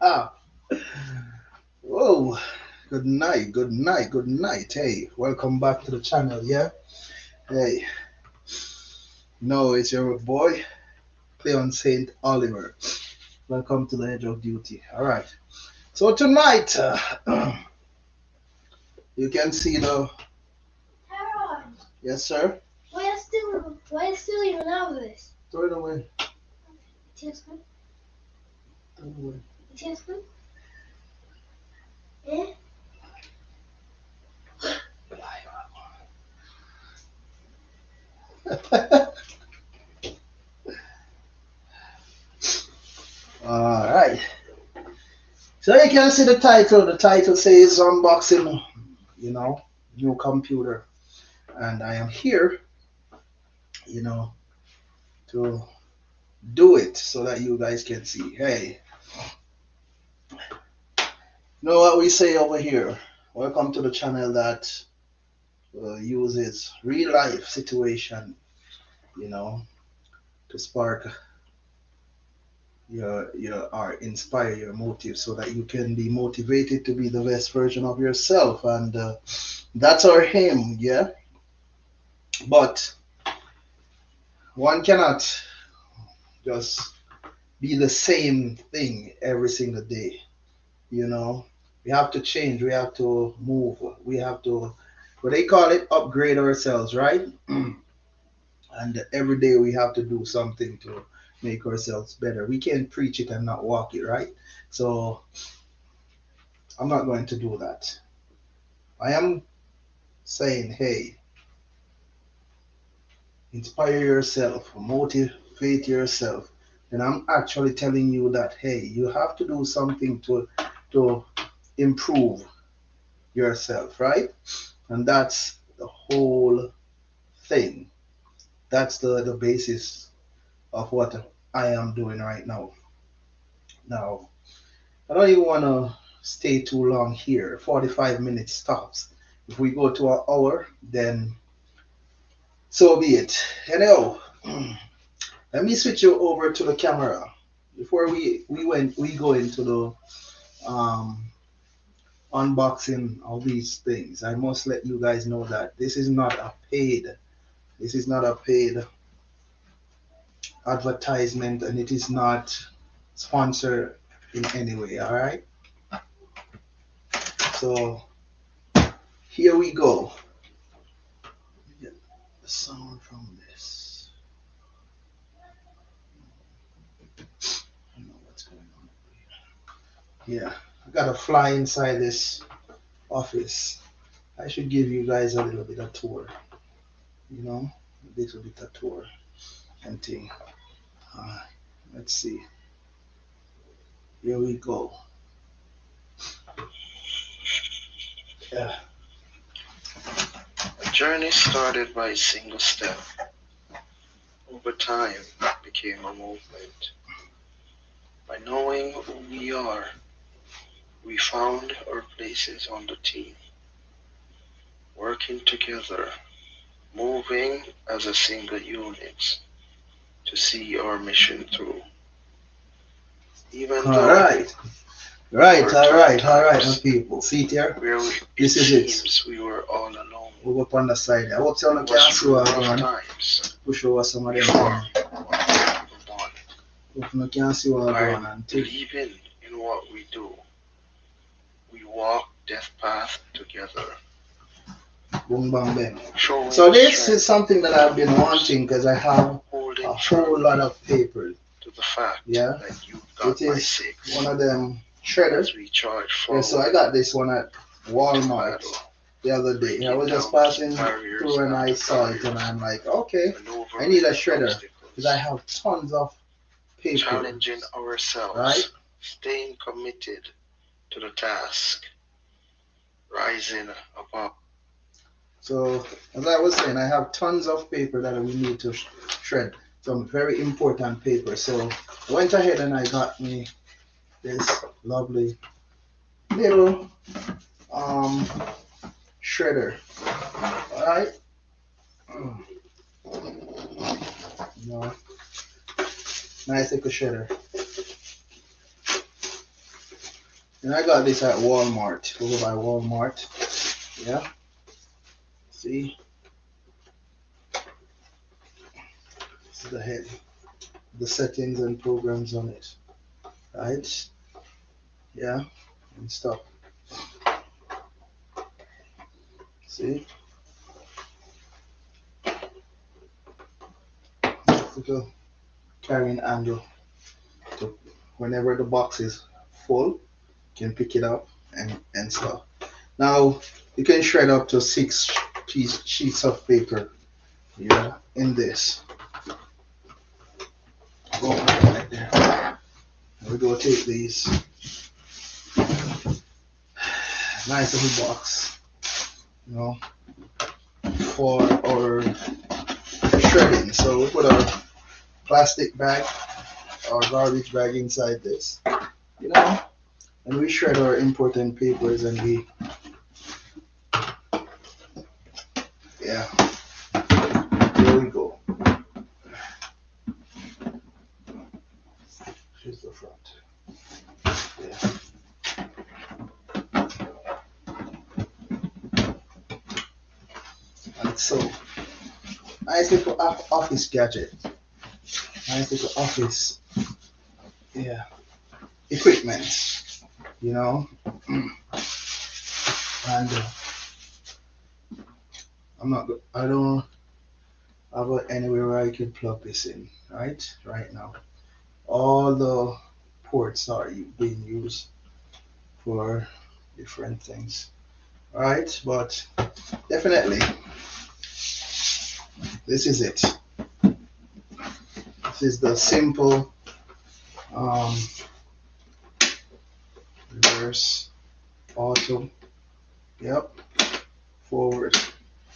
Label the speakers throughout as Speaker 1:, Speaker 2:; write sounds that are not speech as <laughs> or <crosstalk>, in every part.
Speaker 1: Whoa. Good night, good night, good night. Hey, welcome back to the channel, yeah? Hey. No, it's your boy, Cleon St. Oliver. Welcome to the Edge of Duty. All right. So tonight, uh, <clears throat> you can see the.
Speaker 2: Harold,
Speaker 1: Yes, sir?
Speaker 2: why are still why are still even have this?
Speaker 1: Throw it away. Throw it away.
Speaker 2: Eh?
Speaker 1: All right. So you can see the title. The title says unboxing, you know, new computer. And I am here, you know, to do it so that you guys can see. Hey, you know what we say over here? Welcome to the channel that uh, uses real life situation, you know, to spark your your or inspire your motive so that you can be motivated to be the best version of yourself. And uh, that's our aim yeah? But one cannot just be the same thing every single day you know we have to change we have to move we have to what they call it upgrade ourselves right <clears throat> and every day we have to do something to make ourselves better. We can't preach it and not walk it, right? So I'm not going to do that. I am saying, hey, inspire yourself, motivate yourself. And I'm actually telling you that, hey, you have to do something to to improve yourself, right? And that's the whole thing. That's the, the basis of what I am doing right now. Now, I don't even want to stay too long here. 45 minutes stops. If we go to an hour, then so be it. Anyhow, <clears throat> let me switch you over to the camera. Before we, we went we go into the um unboxing all these things, I must let you guys know that this is not a paid this is not a paid advertisement and it is not sponsored in any way all right? So here we go. Get the sound from this. I don't know what's going on. Here. yeah i got to fly inside this office i should give you guys a little bit of tour you know a little bit of tour and thing uh, let's see. Here we go. Yeah.
Speaker 3: A journey started by a single step. Over time, became a movement. By knowing who we are, we found our places on the team. Working together, moving as a single unit to see our mission through. Even
Speaker 1: All
Speaker 3: though
Speaker 1: right. Right, all right, all right, my people. See it here?
Speaker 3: where we,
Speaker 1: This is it.
Speaker 3: we were all alone.
Speaker 1: Move up on the side. I hope you
Speaker 3: It
Speaker 1: can
Speaker 3: was
Speaker 1: see
Speaker 3: through
Speaker 1: what
Speaker 3: rough
Speaker 1: I'm
Speaker 3: times.
Speaker 1: Push over some of them.
Speaker 3: We
Speaker 1: things.
Speaker 3: formed what we were born.
Speaker 1: Hope you can see what I'm on. Take-
Speaker 3: believing in what we do, we walk death path together.
Speaker 1: Boom, bang, bang.
Speaker 3: Showing
Speaker 1: So this is something that I've been wanting because I have a whole lot of paper.
Speaker 3: to the fact
Speaker 1: Yeah.
Speaker 3: that you got
Speaker 1: It is
Speaker 3: six
Speaker 1: One of them shredders.
Speaker 3: as we charge
Speaker 1: Yeah, so I got this one at Walmart the other day. I was just passing through and I saw it and I'm like, okay, I need a shredder, because I have tons of paper.
Speaker 3: challenging ourselves,
Speaker 1: Right.
Speaker 3: staying committed to the task, rising above.
Speaker 1: So as I was saying, I have tons of paper that we need to shred. Some very important paper. So I went ahead and I got me this lovely little um shredder. You know, nice little shredder. And I got this at Walmart, over by Walmart. Yeah. See? This is the head. The settings and programs on it. Right? Yeah. And stop. See? Little carrying handle. So whenever the box is full, can pick it up and, and stuff. Now you can shred up to six piece sheets of paper yeah in this. Go right there. We go take these. <sighs> Nice little box, you know, for our shredding. So we put our plastic bag or garbage bag inside this, you know, and we shred our important papers and we, yeah, there we go. Here's the front. Yeah. And so, nice little office gadget. Nice little office, yeah, equipment, you know. and uh, I'm not, I don't have a- anywhere where I can plug this in, right? Right now. All the ports are being used for different things, right? But definitely, this is it. This is the simple um, reverse auto. Yep, forward.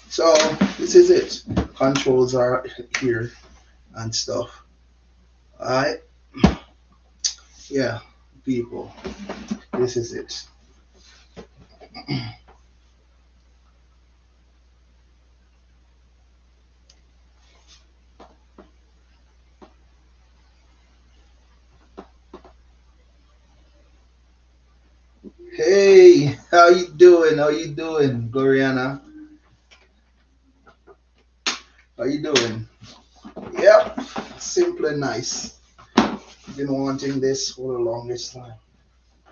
Speaker 1: So this is it. Controls are here and stuff. Alright. Yeah, people. This is it. <clears throat> Hey, how you doing? How you doing, Gloriana? How you doing? Yep, simple and nice. Been wanting this for the longest time.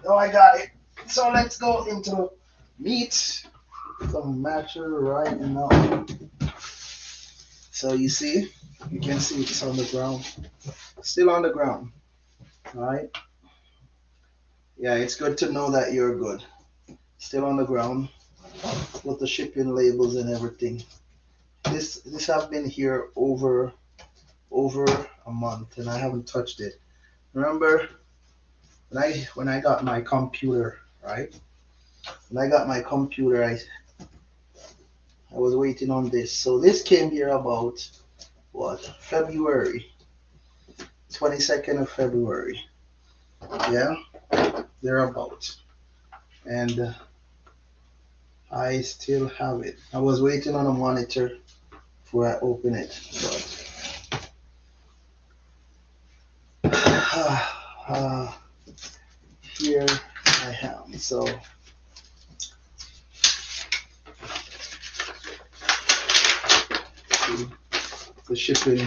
Speaker 1: Now I got it. So let's go into meat. Some matcher right now. So you see, you can see it's on the ground. Still on the ground. Alright. Yeah, it's good to know that you're good. Still on the ground. With the shipping labels and everything. This this have been here over over a month and I haven't touched it. Remember when I when I got my computer, right? When I got my computer I I was waiting on this. So this came here about what? February. 22nd of February. Yeah? thereabouts. And uh, I still have it. I was waiting on a monitor before I open it. But <sighs> uh, here I am. So the shipping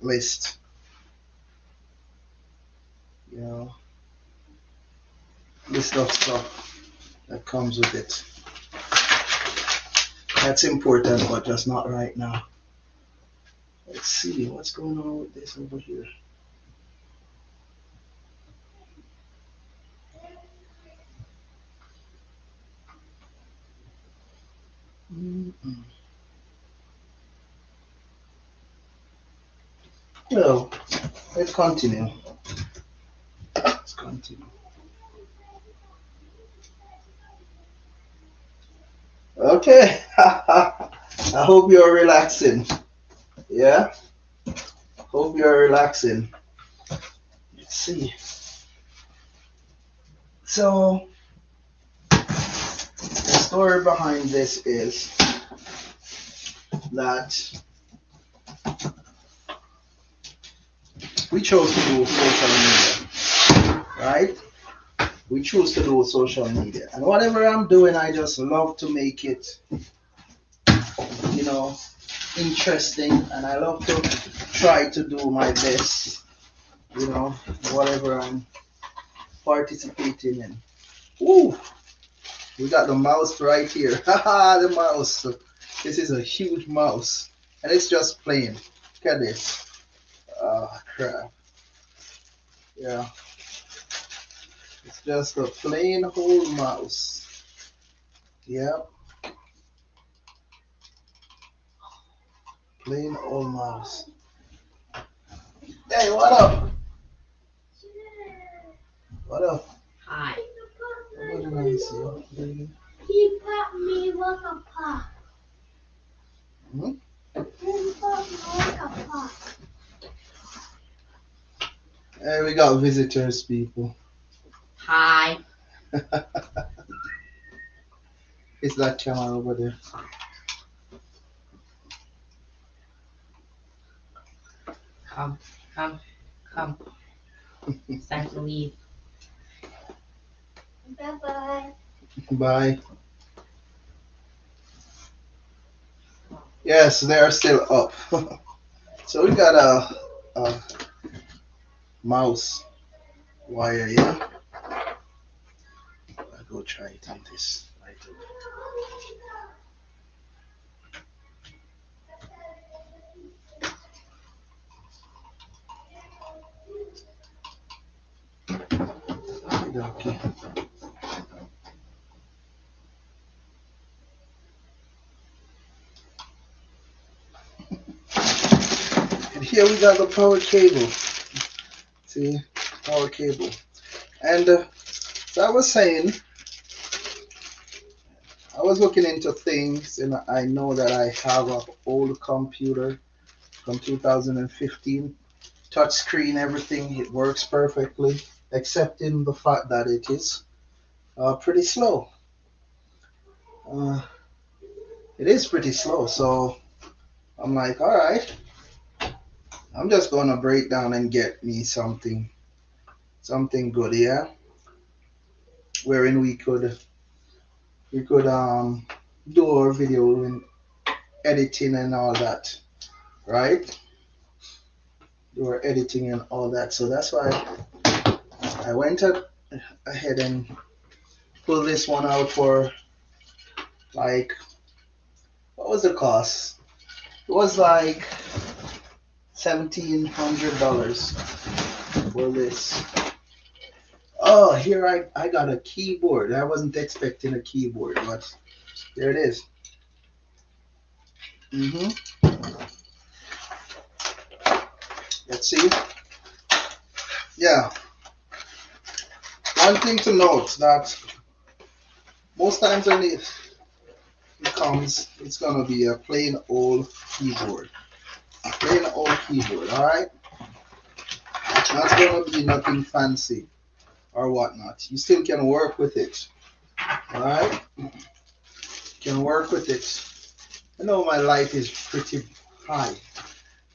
Speaker 1: list. Know list of stuff that comes with it. That's important, but just not right now. Let's see what's going on with this over here. Mm-mm. Well, let's continue. Let's continue. Okay. <laughs> I hope you're relaxing. Yeah? Hope you're relaxing. Let's see. So, the story behind this is that we chose to do social media, right? We choose to do social media. And whatever I'm doing, I just love to make it, you know, interesting. And I love to try to do my best, you know, whatever I'm participating in. Ooh, we got the mouse right here. <laughs> Haha, the mouse. This is a huge mouse. And it's just playing. Look at this. Oh, crap. Yeah. It's just a plain old mouse. Yep. Plain old mouse. Hey, what up? What up?
Speaker 4: Hi.
Speaker 1: What did I see?
Speaker 2: He bought me like a pot.
Speaker 1: Hmm?
Speaker 2: He bought me like a pot.
Speaker 1: Hey, we got visitors, people.
Speaker 4: Hi. <laughs>
Speaker 1: It's that camera over there.
Speaker 4: Come. Come. Come. It's <laughs> time to leave.
Speaker 2: Bye bye.
Speaker 1: Bye. Yes, they are still up. <laughs> so we got a, a mouse wire here. Go try it on this. Over. Okay. And here we got the power cable. See, power cable. And uh, so I was saying, I was looking into things, and I know that I have an old computer from 2015, touch screen, everything. It works perfectly, except in the fact that it is uh, pretty slow. Uh, it is pretty slow, so I'm like, all right. I'm just gonna break down and get me something, something good, yeah. Wherein we could, we could um do our video and editing and all that, right? Do our editing and all that. So that's why I went up ahead and pulled this one out for like, what was the cost? It was like seventeen hundred dollars for this. Oh, here I, I got a keyboard. I wasn't expecting a keyboard, but there it is. Mm-hmm. Let's see. Yeah. One thing to note that most times when it, it comes, it's gonna be a plain old keyboard plain old keyboard, alright? Not gonna be nothing fancy or whatnot. You still can work with it. Alright? Can work with it. I know my light is pretty high.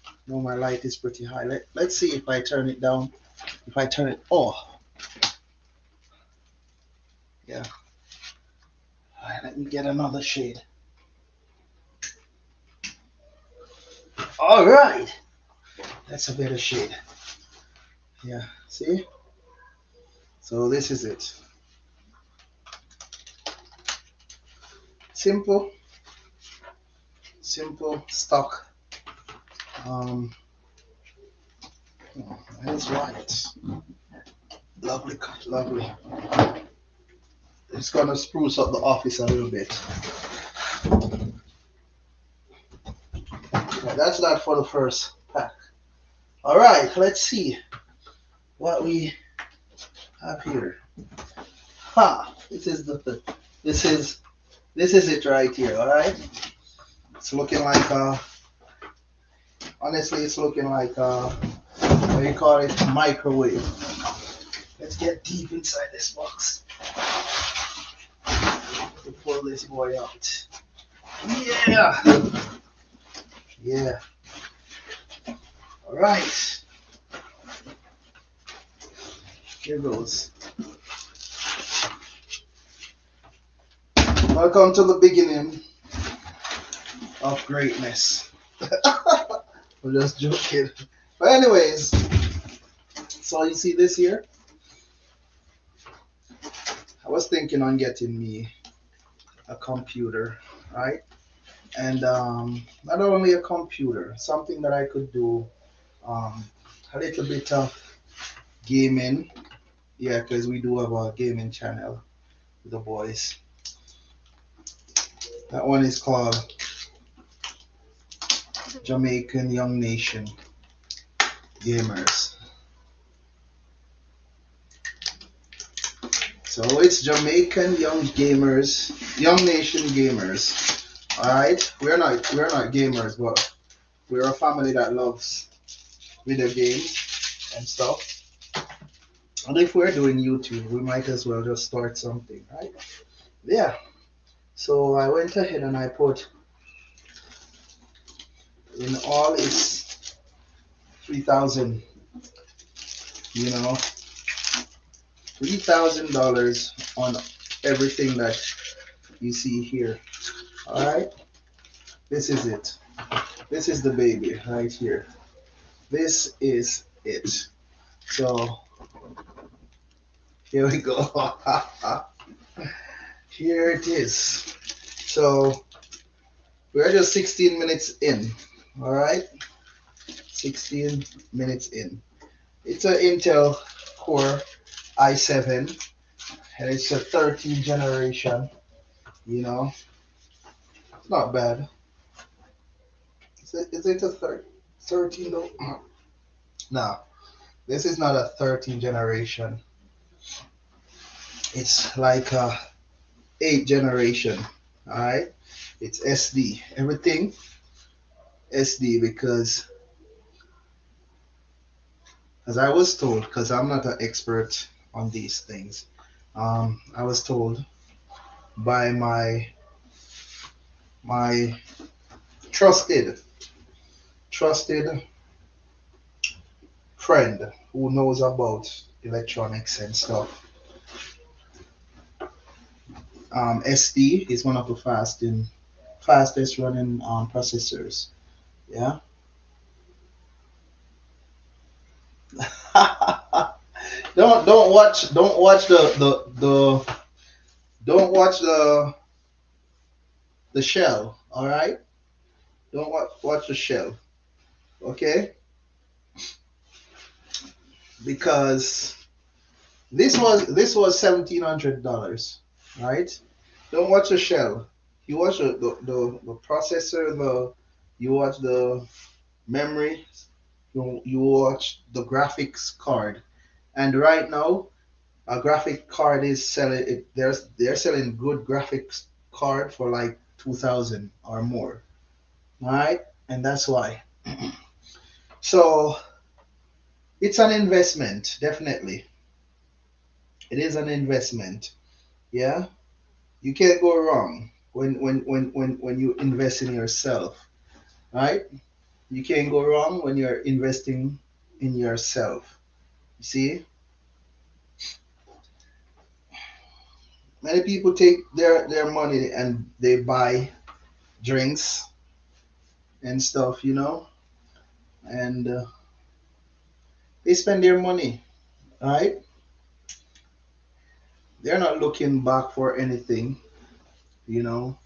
Speaker 1: I know my light is pretty high. Let, let's see if I turn it down. If I turn it oh. Yeah. Alright, let me get another shade. All right. That's a better shade. Yeah, see? So this is it. Simple, simple stock. Um, oh, that's right. Lovely, lovely. It's gonna spruce up the office a little bit. Yeah, that's that for the first pack. All right, let's see what we have here. Ha! This is the this is this is it right here. All right. It's looking like uh honestly, it's looking like uh what do you call it? Microwave. Let's get deep inside this box. To pull this boy out. Yeah. Yeah. All right. Here goes. Welcome to the beginning of greatness. <laughs> I'm just joking. But anyways, so you see this here? I was thinking on getting me a computer, right? And um, not only a computer, something that I could do um, a little bit of gaming. Yeah, because we do have a gaming channel with the boys. That one is called Jamaican Young Nation Gamers. So it's Jamaican Young Gamers, Young Nation Gamers. Alright? We're not we're not gamers, but we're a family that loves video games and stuff. And if we're doing YouTube, we might as well just start something, right? Yeah. So I went ahead and I put in all its 3000 you know $3,000 on everything that you see here. All right. This is it. This is the baby right here. This is it. So here we go. <laughs> here it is. So we're just 16 minutes in. All right. 16 minutes in. It's an Intel Core i7 and it's a 13 generation. You know, it's not bad. Is it, is it a thir- 13 though? <clears throat> no, this is not a 13 generation. It's like a 8 generation. All right, it's SD. Everything SD because, as I was told, because I'm not an expert on these things, um, I was told by my my trusted trusted friend who knows about electronics and stuff. Um, SD is one of the fast in, fastest running um, processors. Yeah. <laughs> don't don't watch don't watch the the the don't watch the the shell. All right. Don't watch watch the shell. Okay. Because this was this was seventeen hundred dollars, right? Don't watch the shell. You watch the, the, the, processor, the you watch the memory, you, you watch the graphics card. And right now, a graphic card is selling it there's they're selling good graphics card for like two thousand or more. Alright? And that's why. <clears throat> so it's an investment, definitely. It is an investment. Yeah? You can't go wrong when when when when, when you invest in yourself. Right? You can't go wrong when you're investing in yourself. You see? Many people take their, their money and they buy drinks and stuff, you know, and uh, they spend their money, right? They're not looking back for anything, you know.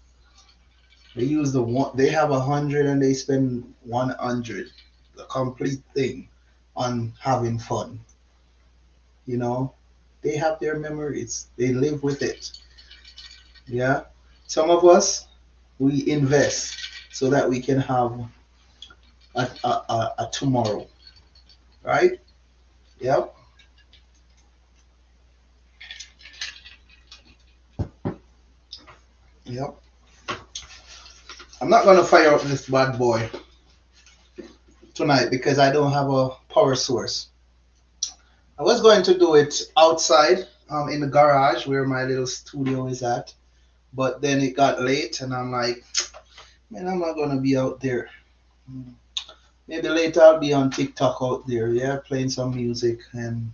Speaker 1: They use the one. They have a hundred and they spend one hundred, the complete thing, on having fun. You know, they have their memories. They live with it. Yeah. Some of us, we invest so that we can have a, a, a, a tomorrow. Right? Yep. Yep. I'm not gonna fire up this bad boy tonight because I don't have a power source. I was going to do it outside um, in the garage where my little studio is at, but then it got late and I'm like, man, I'm not gonna be out there. Maybe later I'll be on TikTok out there, yeah, playing some music and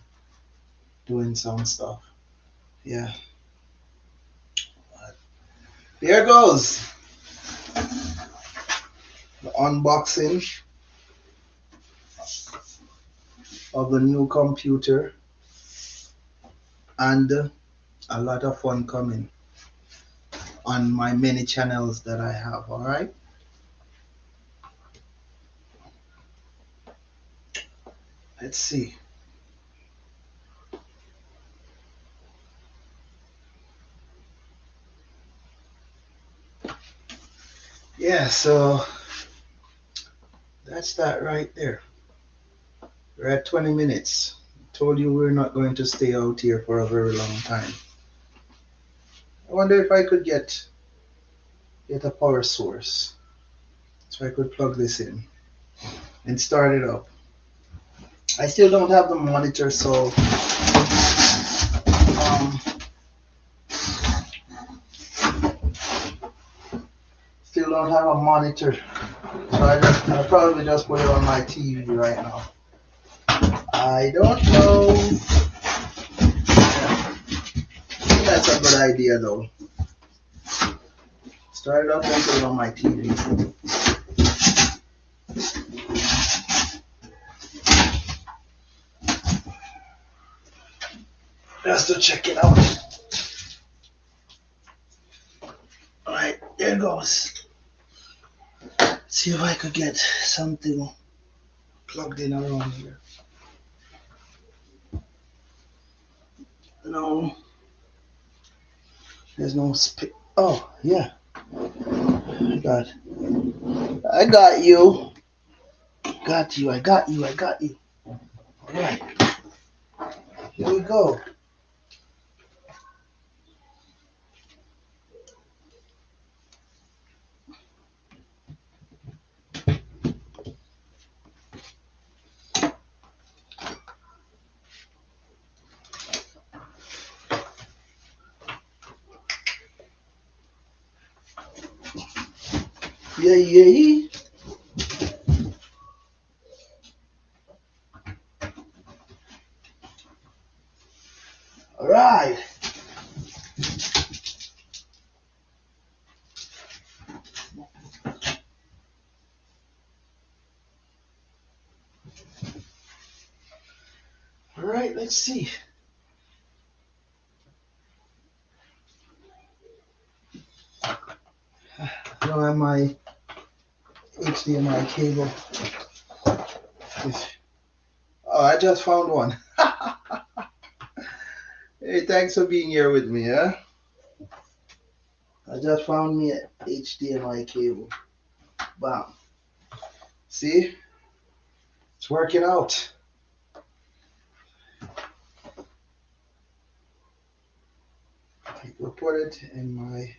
Speaker 1: doing some stuff. Yeah. Here goes the unboxing of the new computer and a lot of fun coming on my many channels that I have. All right. Let's see. Yeah, so that's that right there. We're at 20 minutes. Told you we're not going to stay out here for a very long time. I wonder if I could get get a power source. So I could plug this in and start it up. I still don't have the monitor, so um, still don't have a monitor. So I just, I'll probably just put it on my TV right now. I don't know. That's a good idea though. Start it up and put it on my TV. Just to check it out. Alright, there it goes. See if I could get something plugged in around here. No. There's no sp- Oh, yeah. I got. I got you. Got you. I got you. I got you. All right. Here we go. Yeah, yeah. All right. All right, let's see. <sighs> I don't have my HDMI cable. Oh, I just found one. <laughs> hey, thanks for being here with me, huh? I just found me a HDMI cable. Bam. See? It's working out. I will put it in my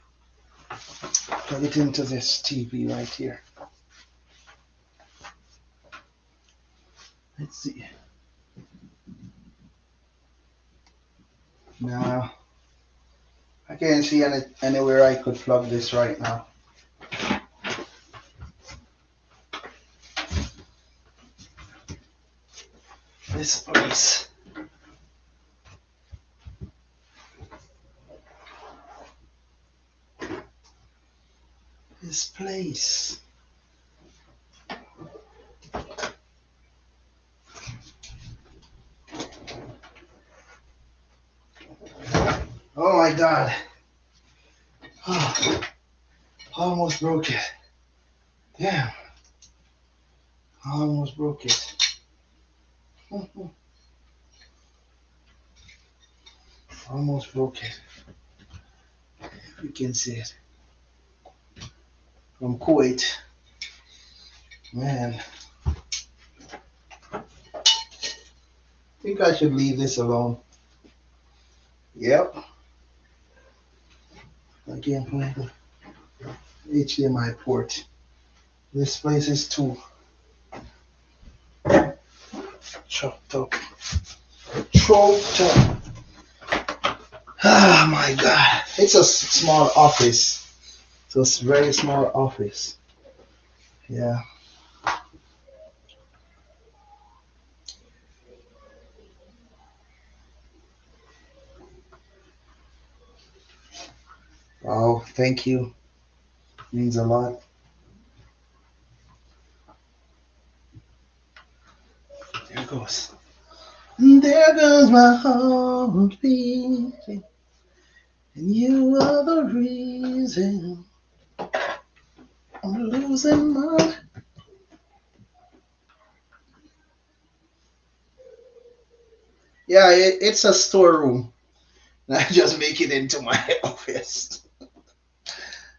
Speaker 1: plug it into this TV right here. Let's see. Now, I can't see any, anywhere I could plug this right now. This place. This place. Oh my god. Oh, <sighs> almost broke it. Damn. Almost broke it. <laughs> Almost broke it. You can see it. From Kuwait. Man. I think I should leave this alone. Yep. Can't the HDMI port. This place is too chopped up. Choked up. Ah, my God. It's a small office. So it's a very small office. Yeah. Oh, thank you. Means a lot. There goes. There goes my heart beating, and you are the reason I'm losing my. Yeah, it, it's a storeroom. <laughs> I just make it into my <laughs> office.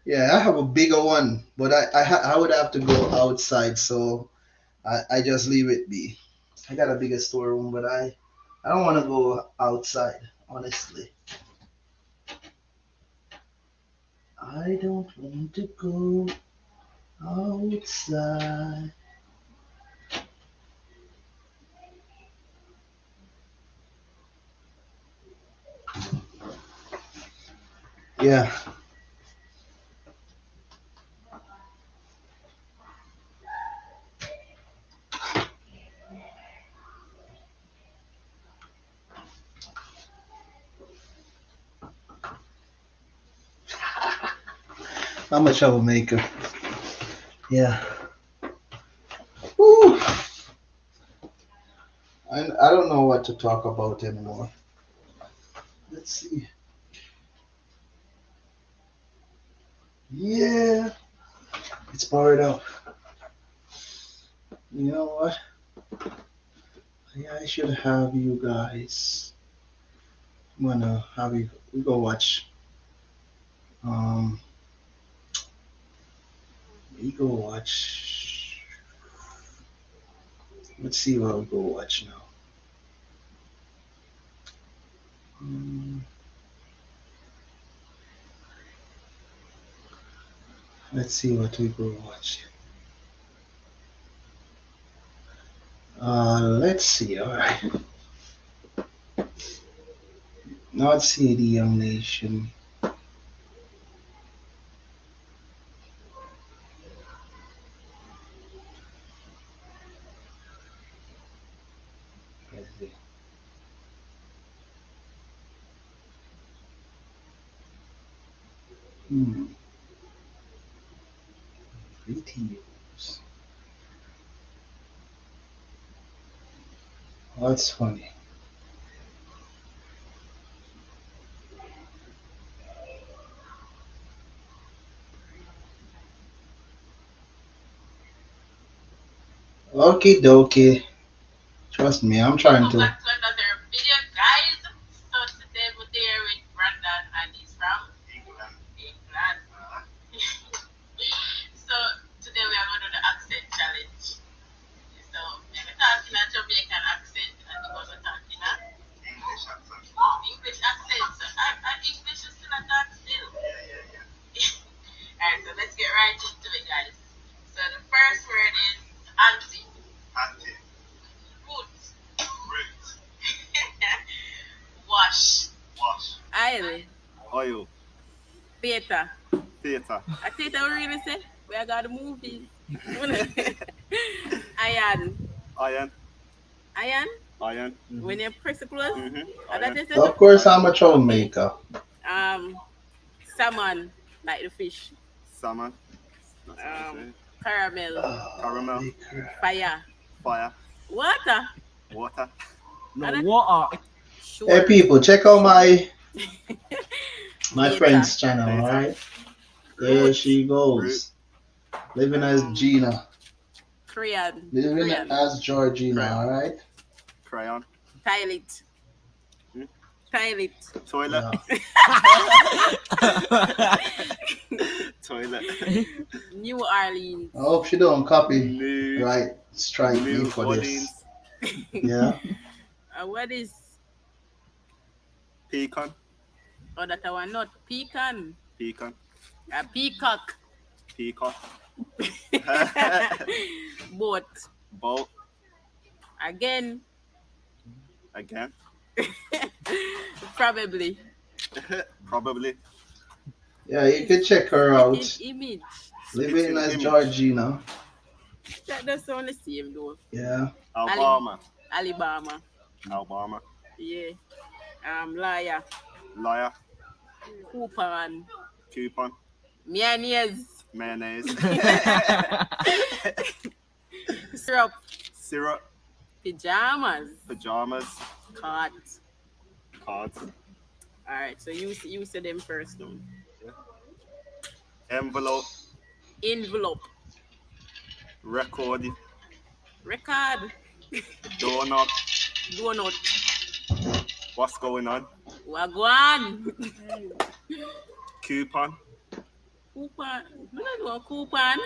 Speaker 1: Yeah, I have a bigger one, but I I, ha- I would have to go outside, so I, I just leave it be. I got a bigger storeroom, but I I don't want to go outside, honestly. I don't want to go outside. Yeah. I'm a troublemaker. Yeah. Woo. I, I don't know what to talk about anymore. Let's see. Yeah. It's powered up. You know what? Yeah, I should have you guys. I'm gonna have you go watch. Um we go watch. Let's see what we go watch now. Hmm. Let's see what we go watch. Uh, let's see. All right. <laughs> Not see the young nation. Let's see. Hmm. Videos. Oh, that's funny. Okie dokie. Trust me, I'm trying to.
Speaker 5: back to another video, guys. So today we're there with Brandon and he's from England. so today we are going to do the accent challenge. So we're talking a Jamaican accent and we're going to talk in a
Speaker 6: English accent.
Speaker 5: English accent. So our, our English is still a talk still. Alright, so let's get right into it, guys. So the first word is auntie.
Speaker 6: Auntie,
Speaker 5: Root.
Speaker 6: root,
Speaker 5: Wash.
Speaker 6: wash,
Speaker 5: Aisle.
Speaker 6: oil,
Speaker 5: Theater.
Speaker 6: theatre,
Speaker 5: I think I really say we are got the movies. Iron.
Speaker 6: iron,
Speaker 5: Iron.
Speaker 6: iron.
Speaker 5: When you press it close.
Speaker 6: Mm-hmm.
Speaker 5: And that
Speaker 1: Of course, I'm a troublemaker.
Speaker 5: um salmon, like the fish.
Speaker 6: Salmon, That's what I
Speaker 5: Um,
Speaker 6: say.
Speaker 5: Caramel.
Speaker 6: Caramel.
Speaker 5: Fire.
Speaker 6: fire,
Speaker 5: Water.
Speaker 6: water,
Speaker 5: And that-
Speaker 7: water.
Speaker 5: Sure.
Speaker 1: Hey, people, check out my <laughs> my friend's channel.
Speaker 6: Later.
Speaker 1: All right. There she goes. Living as Gina.
Speaker 5: Korean.
Speaker 1: Living
Speaker 5: Crayon.
Speaker 1: as Georgina. All right.
Speaker 6: crayon,
Speaker 5: Toilet.
Speaker 6: Hmm?
Speaker 5: Toilet.
Speaker 6: toilet,
Speaker 1: Yeah.
Speaker 6: toilet,
Speaker 5: New Orleans.
Speaker 1: I hope she don't copy.
Speaker 6: new,
Speaker 1: Right. Strike me
Speaker 6: new
Speaker 1: for
Speaker 6: Orleans,
Speaker 1: this. Yeah. <laughs>
Speaker 5: Uh, what is
Speaker 6: pecan,
Speaker 5: oh that I want not pecan.
Speaker 6: pecan,
Speaker 5: A peacock.
Speaker 6: peacock, <laughs>
Speaker 5: Boat.
Speaker 6: boat,
Speaker 5: Again.
Speaker 6: Again, <laughs>
Speaker 5: Probably. <laughs>
Speaker 6: probably,
Speaker 1: Yeah, you can check her out.
Speaker 5: His image.
Speaker 1: Living as
Speaker 6: Image.
Speaker 1: Georgina.
Speaker 5: That does sound the same though.
Speaker 1: Yeah.
Speaker 6: Alabama,
Speaker 5: Alabama.
Speaker 6: Alabama,
Speaker 5: Yeah. Um, liar.
Speaker 6: liar,
Speaker 5: Cooper and
Speaker 6: Coupon.
Speaker 5: mayonnaise,
Speaker 6: Mayonnaise. <laughs>
Speaker 5: syrup,
Speaker 6: Syrup.
Speaker 5: Pajamas,
Speaker 6: Pajamas.
Speaker 5: card.
Speaker 6: Cards.
Speaker 5: All right, so you you said them first now.
Speaker 6: Envelope.
Speaker 5: Envelope,
Speaker 6: Record.
Speaker 5: record,
Speaker 6: Doorknob.
Speaker 5: donut,
Speaker 6: What's going on?
Speaker 5: wagwan,
Speaker 6: Coupon.
Speaker 5: coupon. You know coupon.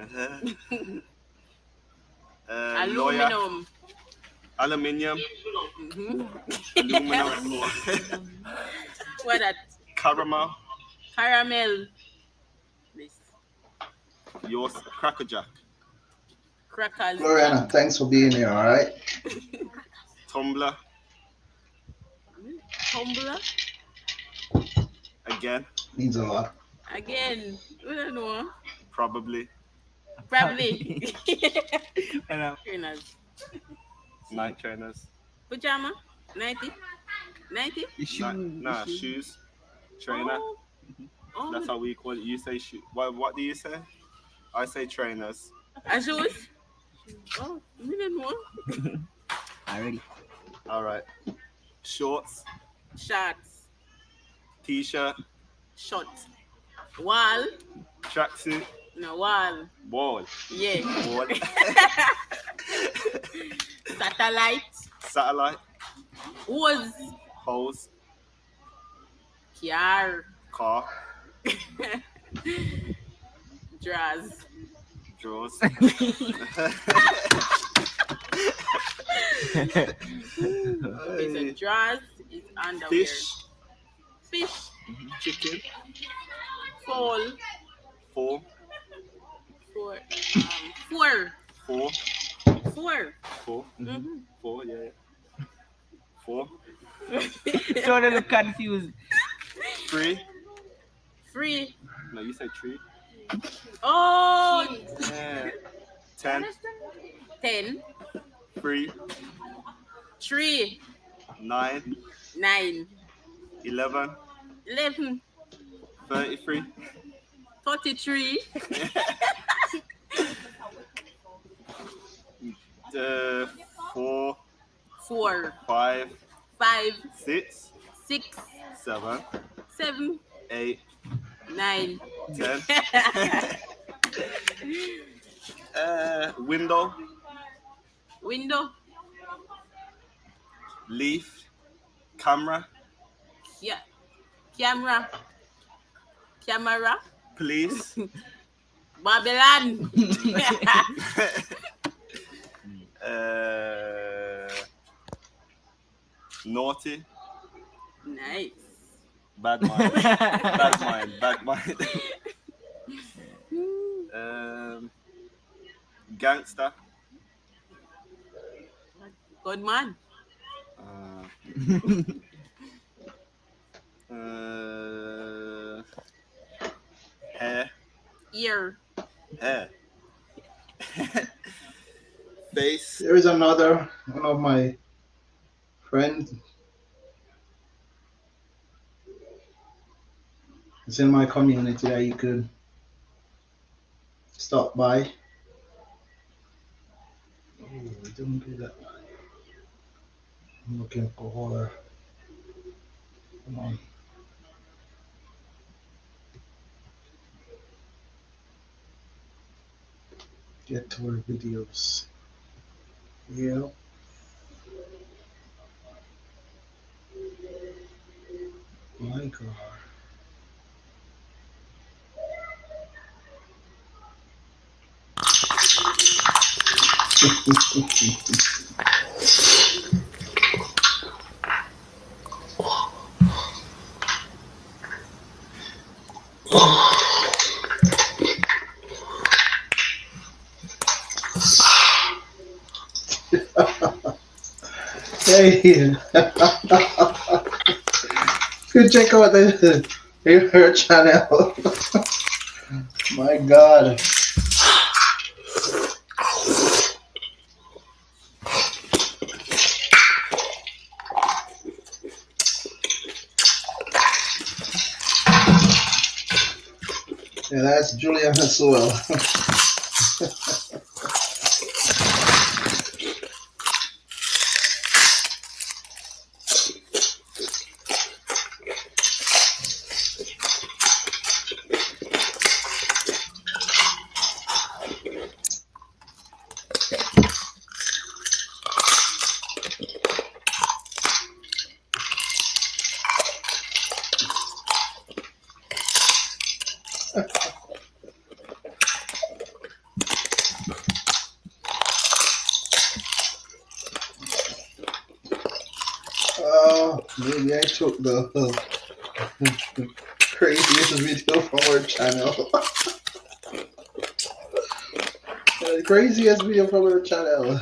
Speaker 6: Uh-huh. <laughs> Uh, lawyer.
Speaker 5: Aluminum. Mm-hmm.
Speaker 6: Aluminum. <laughs>
Speaker 5: What that?
Speaker 6: Caramel.
Speaker 5: Caramel. This
Speaker 6: Yours. Cracker Jack.
Speaker 5: crackers.
Speaker 1: Gloriana, thanks for being here, all right? <laughs>
Speaker 6: Tumbler.
Speaker 5: Tumbler.
Speaker 6: Again.
Speaker 1: Means a lot.
Speaker 5: Again. We don't know.
Speaker 6: Probably.
Speaker 5: Probably. <laughs>
Speaker 7: And,
Speaker 5: Trainers.
Speaker 6: Night trainers.
Speaker 5: Pajama. 90. 90.
Speaker 7: the shoe,
Speaker 6: Nah, nah
Speaker 7: shoe.
Speaker 6: shoes. Trainer.
Speaker 5: Oh. Oh,
Speaker 6: That's how we call it. You say shoe. What, what do you say? I say trainers.
Speaker 5: and shoes. Oh, we don't know. <laughs>
Speaker 7: Already.
Speaker 6: All right. Shorts.
Speaker 5: Shorts.
Speaker 6: T-shirt.
Speaker 5: Short. Wall.
Speaker 6: Tracksuit.
Speaker 5: No, wall.
Speaker 6: Wall.
Speaker 5: Yeah.
Speaker 6: Wall. <laughs> <laughs>
Speaker 5: Satellite.
Speaker 6: Satellite.
Speaker 5: Was.
Speaker 6: Hose.
Speaker 5: Car.
Speaker 6: Car.
Speaker 5: Drawers. <laughs>
Speaker 6: Draws.
Speaker 5: Okay, so drawers is underwear.
Speaker 6: Fish.
Speaker 5: Fish.
Speaker 6: Chicken.
Speaker 5: Fall.
Speaker 6: Four.
Speaker 5: Four. Um, four.
Speaker 6: Four.
Speaker 5: Four.
Speaker 6: Four.
Speaker 5: Mm-hmm.
Speaker 6: Four. Yeah. yeah. Four. <laughs>
Speaker 7: so they look confused.
Speaker 6: Three.
Speaker 5: Three.
Speaker 6: No, you said tree.
Speaker 5: Oh,
Speaker 6: Yeah. Ten.
Speaker 5: ten.
Speaker 6: Three.
Speaker 5: Three.
Speaker 6: Nine.
Speaker 5: Nine.
Speaker 6: Eleven.
Speaker 5: Eleven.
Speaker 6: Thirty-three.
Speaker 5: Forty-three. <laughs>
Speaker 6: Uh, four.
Speaker 5: Four.
Speaker 6: Five.
Speaker 5: Five.
Speaker 6: Six.
Speaker 5: Six.
Speaker 6: Seven.
Speaker 5: Seven.
Speaker 6: Eight.
Speaker 5: Nine.
Speaker 6: Ten. <laughs> Uh, window.
Speaker 5: Window.
Speaker 6: Leaf. Camera.
Speaker 5: Yeah. Camera. Camera.
Speaker 6: Police. <laughs>
Speaker 5: Babylon. <laughs>
Speaker 6: uh, naughty.
Speaker 5: nice.
Speaker 6: Bad mind. bad mind. Bad mind. <laughs> um, gangster.
Speaker 5: Good man.
Speaker 6: Uh, <laughs> uh, hair.
Speaker 5: Ear.
Speaker 6: Hair. <laughs> Face.
Speaker 1: There is another one of my friends. It's in my community that you could stop by. Oh, don't do that. I'm looking for her. Come on. Get to our videos. Yeah. My God. <laughs> Hey. <laughs> Go check out the her channel. <laughs> My God. Yeah, that's Julian as <laughs> well. Oh, maybe The craziest video from our channel. <laughs> the craziest video from our channel. <laughs>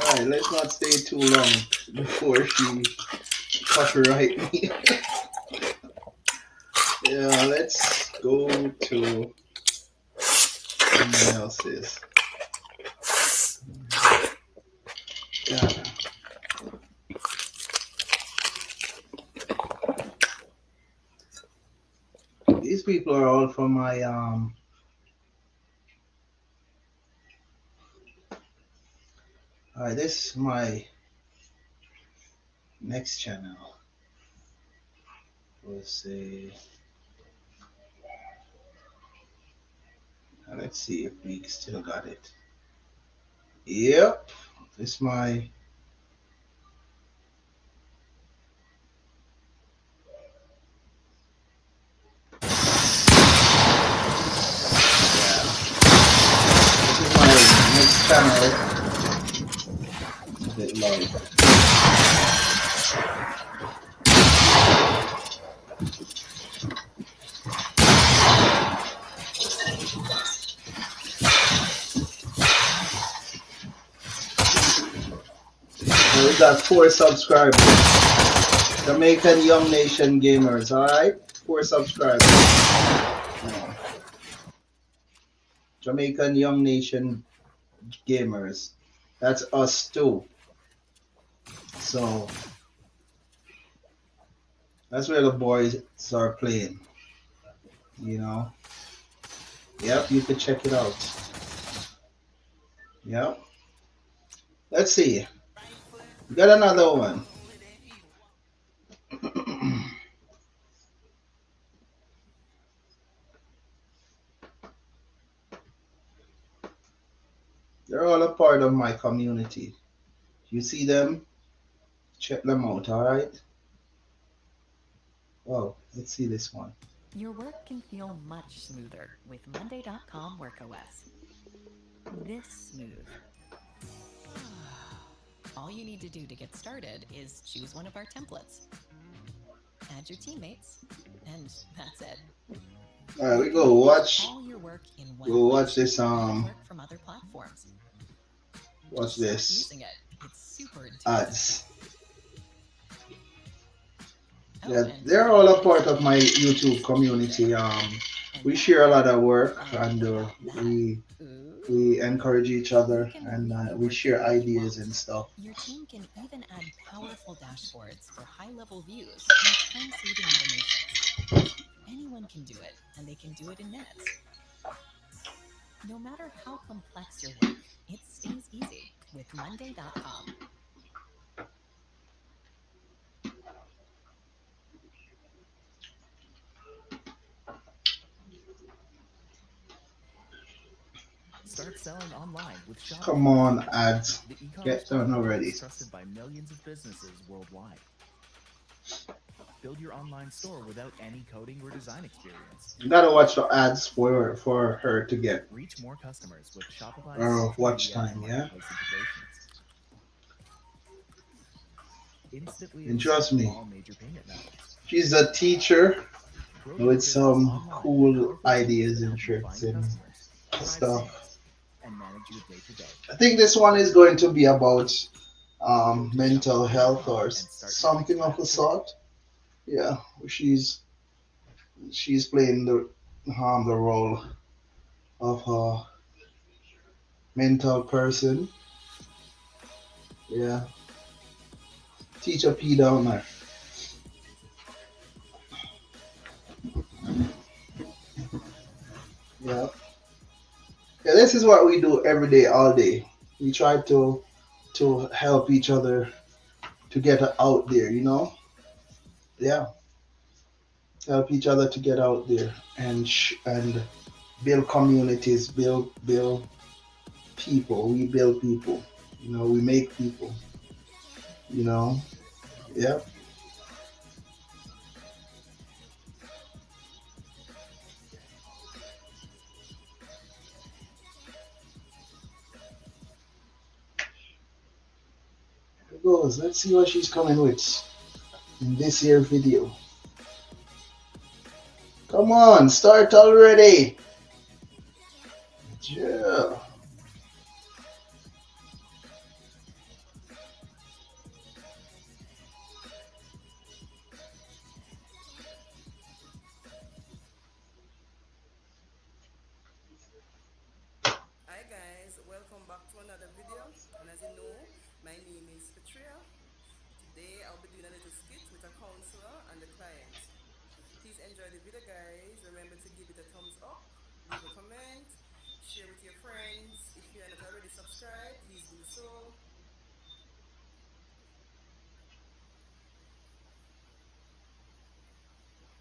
Speaker 1: Alright, let's not stay too long before she copyright me. <laughs> yeah, let's go to someone else's. Yeah. These people are all from my um This is my next channel. We'll see. Let's see if we still got it. Yep, this is my yeah. This is my next channel. It's a bit low. So we got four subscribers. Jamaican Young Nation Gamers, alright? Four subscribers. Jamaican Young Nation Gamers. That's us too. So that's where the boys are playing. You know? Yep, you can check it out. Yep. Let's see. Got another one. <clears throat> They're all a part of my community. You see them? Check them out, alright? Oh, let's see this one.
Speaker 8: Your work can feel much smoother with Monday.com WorkOS. This smooth. All you need to do to get started is choose one of our templates, add your teammates, and that's it.
Speaker 1: Alright, we go watch
Speaker 8: All your work in one
Speaker 1: Go watch this, um,
Speaker 8: from other platforms.
Speaker 1: watch this
Speaker 8: Using it. It's super
Speaker 1: ads.
Speaker 8: Oh,
Speaker 1: Yeah, they're all a part of my YouTube community. Um, we share a lot of work and uh, we. We encourage each other and uh, we share ideas and stuff.
Speaker 8: Your team can even add powerful dashboards for high-level views and time-saving. Anyone can do it, and they can do it in minutes. No matter how complex your work, it stays easy with Monday.com.
Speaker 9: Start selling online with Shopify.
Speaker 1: Come on, ads. Get done already.
Speaker 9: Trusted by millions of businesses worldwide. Build your online store without any coding or design experience.
Speaker 1: You gotta watch the ads for for her to get.
Speaker 9: Reach more customers with Shopify.
Speaker 1: Oh, watch time, yeah?
Speaker 9: Instantly
Speaker 1: And trust me,
Speaker 9: major payment.
Speaker 1: She's a teacher with some cool ideas and tricks and stuff.
Speaker 9: And manage your day-to-day.
Speaker 1: I think this one is going to be about um, mental health or something of the sort. Yeah, she's she's playing the um, the role of a mental person. Yeah, teacher P down there.
Speaker 10: this is what we do every day, all day. We try to to help each other to get out there, you know? Yeah. Help each other to get out there and and build communities, build build people. We build people. You know, we make people. You know, yeah. Let's see what she's coming with in this here video. Come on, start already. Yeah.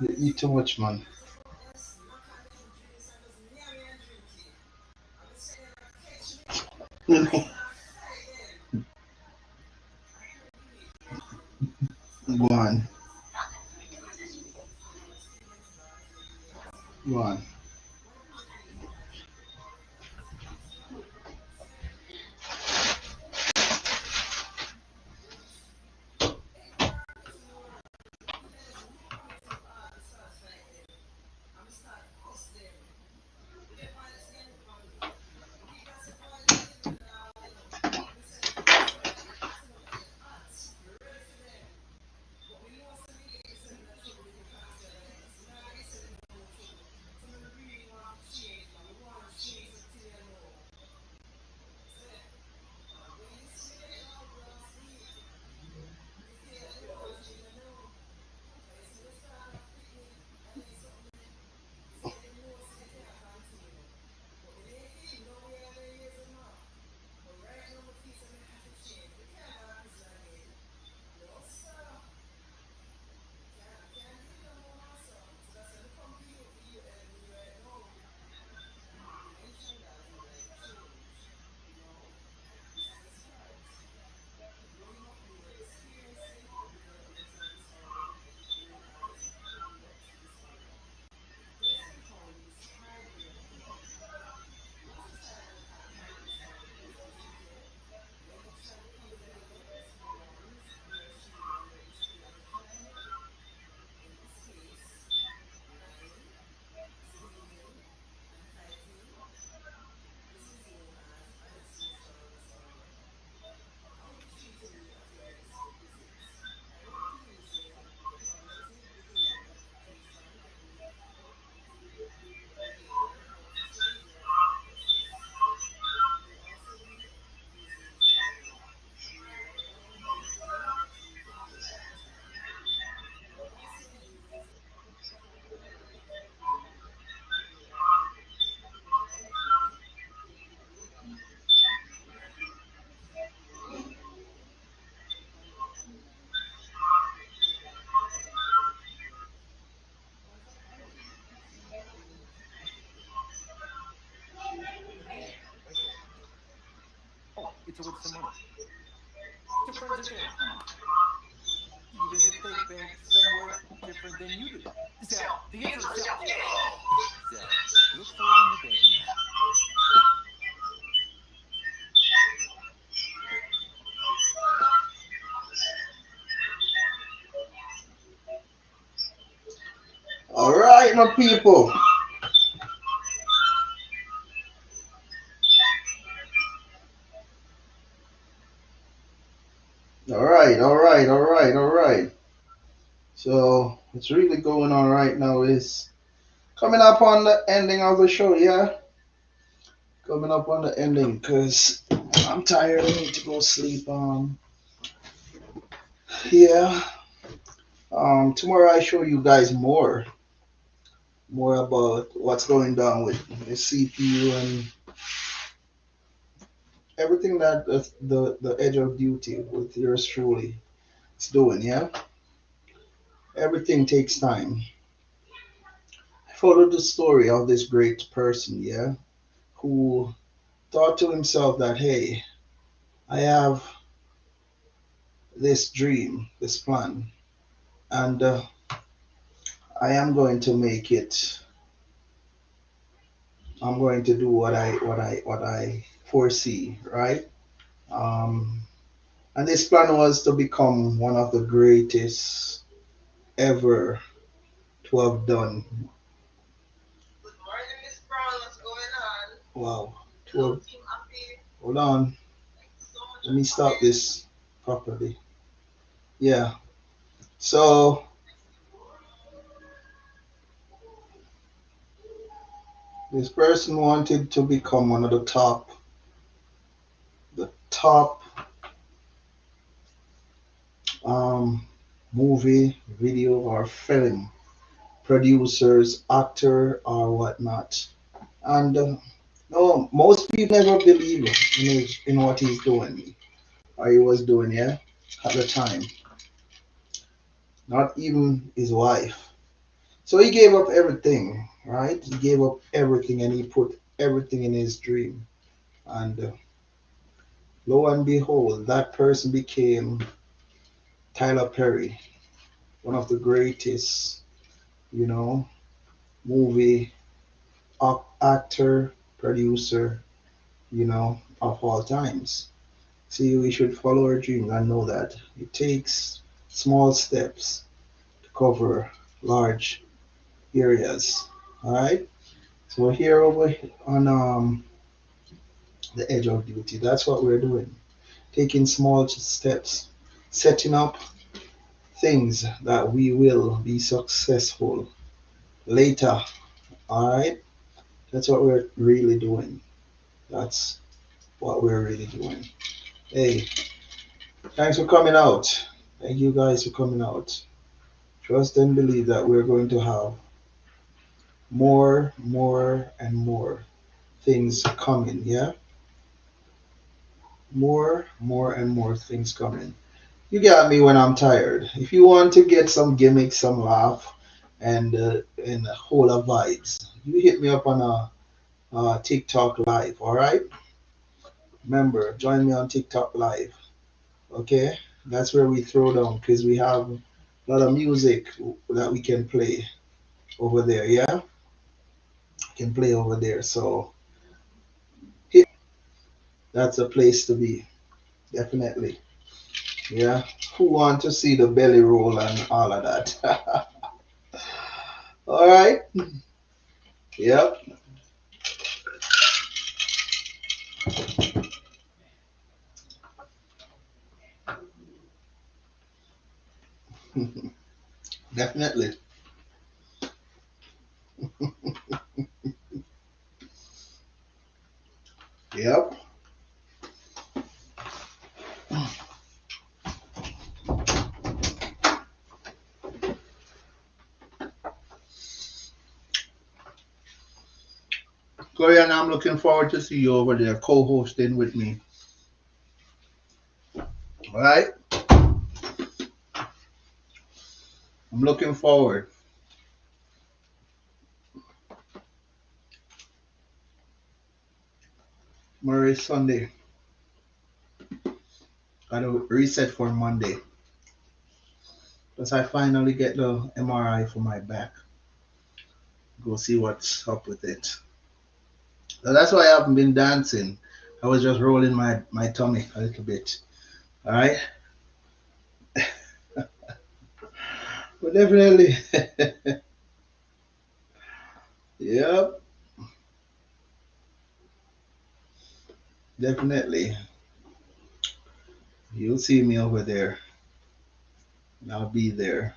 Speaker 1: You
Speaker 10: eat too much, man. <laughs>
Speaker 9: friends or. Even if they somewhere different than you do. The answer is look forward the banking app.
Speaker 1: All right, my people. Going on right now is coming up on the ending of the show, yeah. Coming up on the ending because I'm tired. I need to go sleep. Um, yeah. Um, tomorrow I show you guys more, more about what's going down with the CPU and everything that the, the, the edge of duty with yours truly is doing, yeah? Everything takes time. I followed the story of this great person, yeah, who thought to himself that, hey, I have this dream, this plan, and uh, I am going to make it. I'm going to do what I what I what I foresee, right? Um, and this plan was to become one of the greatest ever to have done.
Speaker 5: Good morning, Miss Brown. What's going on?
Speaker 1: Wow. To have, hold on.
Speaker 5: So
Speaker 1: Let me
Speaker 5: start
Speaker 1: stop this properly. Yeah. So this person wanted to become one of the top the top um movie, video or film producers, actor or whatnot. And uh, no, most people never believe in his, in what he's doing or he was doing, yeah, at the time. Not even his wife. So he gave up everything, right? He gave up everything and he put everything in his dream. And uh, lo and behold, that person became Tyler Perry, one of the greatest, you know, movie ac- actor, producer, you know, of all times. See, we should follow our dreams and know that it takes small steps to cover large areas. All right. So here over on um, the edge of duty. That's what we're doing. Taking small steps, setting up things that we will be successful later. All right. That's what we're really doing. That's what we're really doing. Hey, thanks for coming out. Thank you guys for coming out. Trust and believe that we're going to have more, more, and more things coming. Yeah? More, more, and more things coming. You got me when I'm tired. If you want to get some gimmicks, some laugh, and uh, and a whole of vibes, you hit me up on a, a TikTok live. All right. Remember, join me on TikTok live. Okay, that's where we throw down because we have a lot of music that we can play over there. Yeah, can play over there. So that's a place to be. Definitely. Yeah. Who want to see the belly roll and all of that? <laughs> all right. Yep. <laughs> Definitely. Yep. Gloriana, I'm looking forward to see you over there co-hosting with me. All right. I'm looking forward. Is Sunday. Gotta reset for Monday. Because I finally get the MRI for my back. Go see what's up with it. So that's why I haven't been dancing. I was just rolling my, my tummy a little bit. Alright? <laughs> but definitely. <laughs> yep. Definitely. You'll see me over there. I'll be there.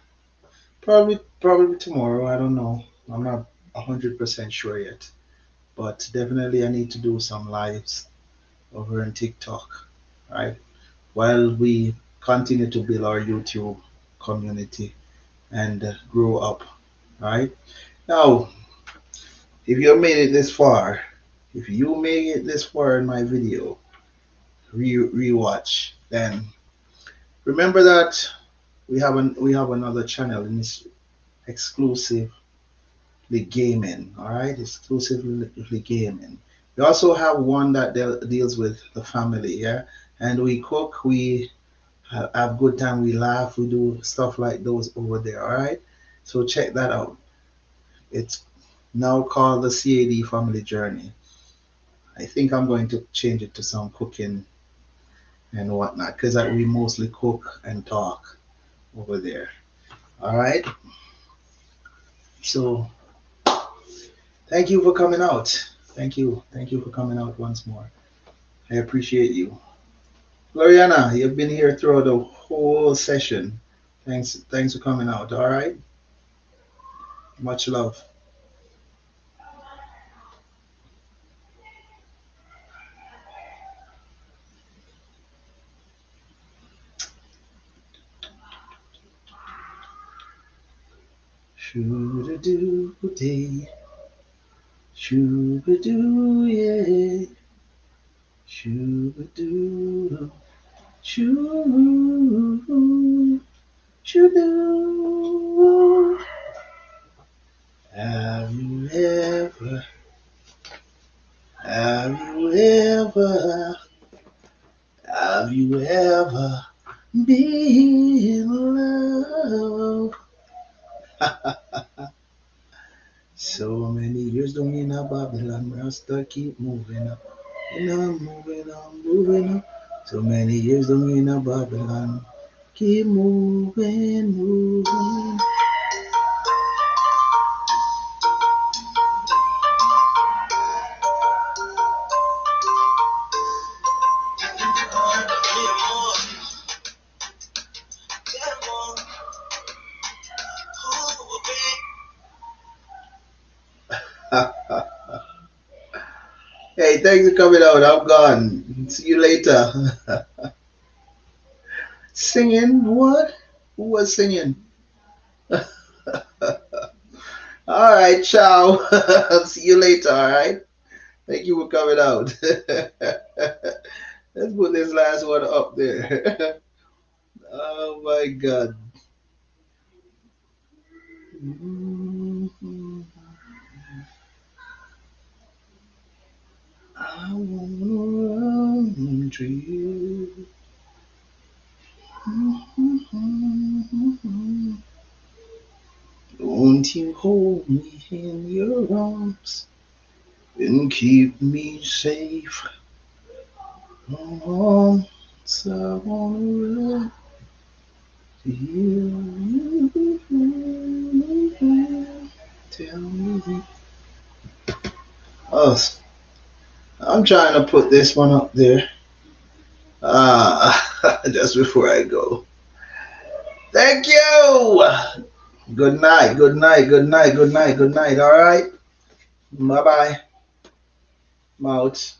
Speaker 1: Probably probably tomorrow. I don't know. I'm not hundred percent sure yet. But definitely I need to do some lives over on TikTok. Right? While we continue to build our YouTube community and uh, grow up. Right? Now, if you made it this far, if you made it this far in my video, re rewatch, then remember that we have an we have another channel and it's exclusively gaming. All right, exclusively the gaming. We also have one that deal, deals with the family, yeah, and we cook, we have good time, we laugh, we do stuff like those over there. All right, so check that out. It's now called the CAD Family Journey. I think I'm going to change it to some cooking and whatnot because we mostly cook and talk over there. All right. So thank you for coming out. Thank you. Thank you for coming out once more. I appreciate you. Gloriana, you've been here throughout the whole session. Thanks, thanks for coming out. All right. Much love. Shoo-da-doo dee. Shoo-ba-doo, yeah. Shoo-ba-doo. Shoo. Shoo-doo. Have you ever, have you ever, have you ever been in love? <laughs> so many years don't mean a Babylon, Rasta keep moving up. And I'm moving on, moving up. So many years don't mean a Babylon. Keep moving, moving. Thanks for coming out. I'm gone. See you later. <laughs> singing? What? Who was singing? <laughs> all right, ciao. <laughs> See you later, all right? Thank you for coming out. Let's put this last one up there. oh my God. Mm-hmm. I wanna run to you. Won't you hold me in your arms and keep me safe? Oh, so I wanna run to you. Tell me. Oh, I'm trying to put this one up there. Ah, <laughs> just before I go. Thank you. Good night, good night, good night, good night, good night. All right. Bye bye. I'm out.